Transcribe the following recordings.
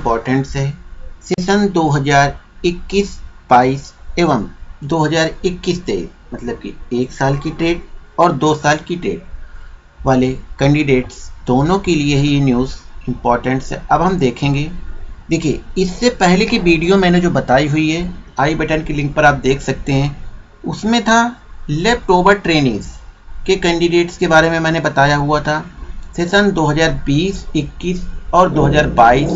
Importance है। Session 2021-22 एवं 2021-23 मतलब कि एक साल की ट्रेड और दो साल की ट्रेड वाले कैंडिडेट्स दोनों के लिए ही ये न्यूज़ इम्पोर्टेंट्स है अब हम देखेंगे। देखिए इससे पहले की वीडियो मैंने जो बताई हुई है आई बटन की लिंक पर आप देख सकते हैं उसमें था लेफ़्ट ओवर ट्रेनिंग्स के कैंडिडेट्स के बारे में मैंने बताया हुआ था। सेशन 2020, 21 और 2022,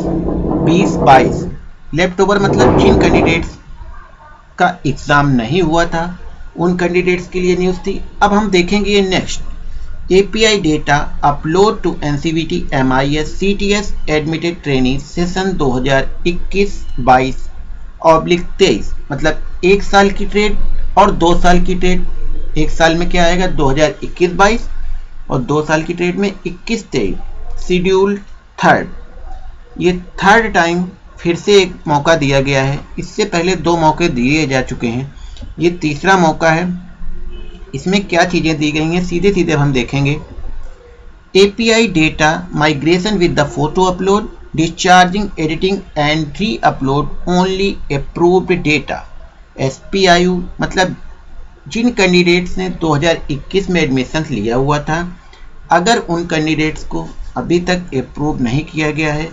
20, 22 लेफ़्ट ओवर मतलब जिन कैंडिडेट्स का एग्ज़ाम नहीं हुआ था उन कैंडिडेट्स के लिए न्यूज़ थी। अब हम देखेंगे ये next API data upload to NCVT MIS CTS admitted training session 2021-22 oblique 23 मतलब एक साल की ट्रेड और दो साल की ट्रेड एक साल में क्या आएगा? 2021-22 और दो साल की ट्रेड में 21-23 शेड्यूल थर्ड ये थर्ड टाइम फिर से एक मौका दिया गया है। इससे पहले दो मौके दिए जा चुके हैं। ये तीसरा मौका है। इसमें क्या चीज़ें दी गई हैं सीधे सीधे हम देखेंगे। API data migration with the photo upload discharging editing and re upload only approved data SPIU मतलब जिन कैंडिडेट्स ने 2021 में एडमिशन लिया हुआ था, अगर उन कैंडिडेट्स को अभी तक अप्रूव नहीं किया गया है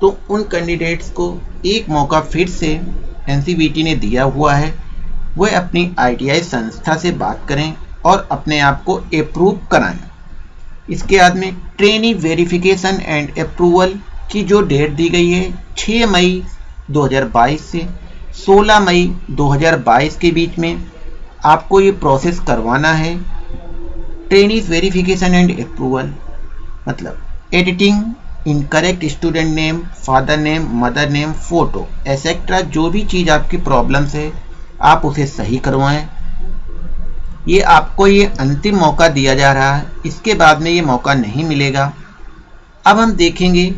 तो उन कैंडिडेट्स को एक मौका फिर से एनसीबीटी ने दिया हुआ है। वह अपनी आईटीआई संस्था से बात करें और अपने आप को अप्रूव कराएँ। इसके बाद में ट्रेनिंग वेरिफिकेशन एंड अप्रूवल की जो डेट दी गई है 6 मई 2022 से 16 मई 2022 के बीच में आपको ये प्रोसेस करवाना है। ट्रेनिंग वेरिफिकेशन एंड अप्रूवल मतलब editing incorrect student name father name mother name photo etcetera जो भी चीज़ आपकी प्रॉब्लम्स है, आप उसे सही करवाएँ। ये आपको ये अंतिम मौका दिया जा रहा है, इसके बाद में ये मौका नहीं मिलेगा। अब हम देखेंगे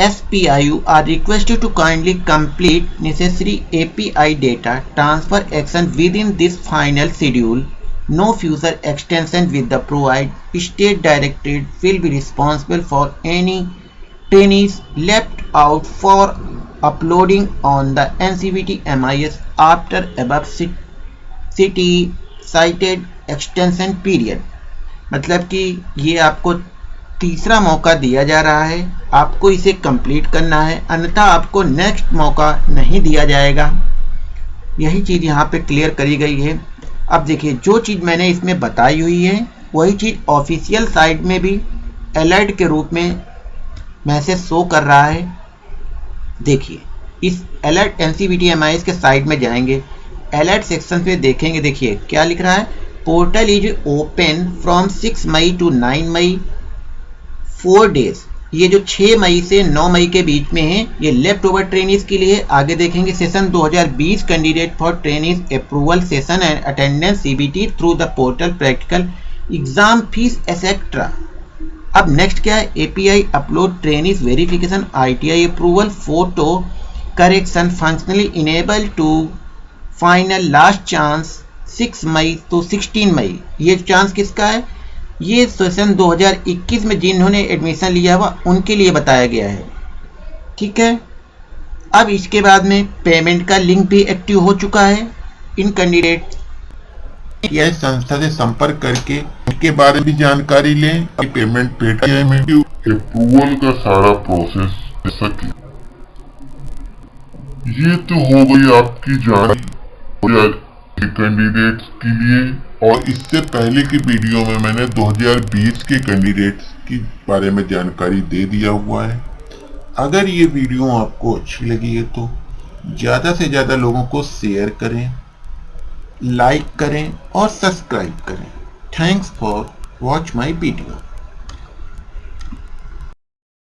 S P I U R request to kindly requested necessary A P I data transfer action within this final schedule. No future extension with the provide state directed will be responsible for any trainees left out for uploading on the NCVT MIS after above city cited extension period मतलब कि ये आपको तीसरा मौका दिया जा रहा है आपको इसे कंप्लीट करना है अन्यथा आपको नेक्स्ट मौका नहीं दिया जाएगा यही चीज़ यहाँ पे क्लियर करी गई है अब देखिए, जो चीज़ मैंने इसमें बताई हुई है, वही चीज़ ऑफिशियल साइट में भी अलर्ट के रूप में मैसेज शो कर रहा है। देखिए, इस अलर्ट एन सी के साइट में जाएँगे। अलर्ट सेक्शन पे देखेंगे, देखिए, क्या लिख रहा है? Portal is open from 6 May to 9 May four days ये जो 6 मई से 9 मई के बीच में है, ये लेफ़्ट ओवर ट्रेनिंग के लिए आगे देखेंगे session 2020 candidate for training approval session and attendance CBT through the portal practical exam fees etcetera अब नेक्स्ट क्या है? API upload training verification ITI approval photo correction functionally enable to final last chance 6 May तो 16 मई ये chance किसका है? ये session 2021 में जिन्होंने एडमिशन लिया हुआ उनके लिए बताया गया है। ठीक है? अब इसके बाद में पेमेंट का लिंक भी एक्टिव हो चुका है। इन कैंडिडेट यह संस्था से संपर्क करके इसके बारे में जानकारी लें। कि पेमेंट पेटीएम अप्रूवल का सारा प्रोसेस सके। ये तो हो गई आपकी जानकारी कैंडिडेट्स के लिए और इससे पहले की वीडियो में मैंने 2020 के कैंडिडेट्स के बारे में जानकारी दे दिया हुआ है। अगर ये वीडियो आपको अच्छी लगी है तो ज़्यादा से ज़्यादा लोगों को शेयर करें लाइक करें और सब्सक्राइब करें। Thanks for watch my video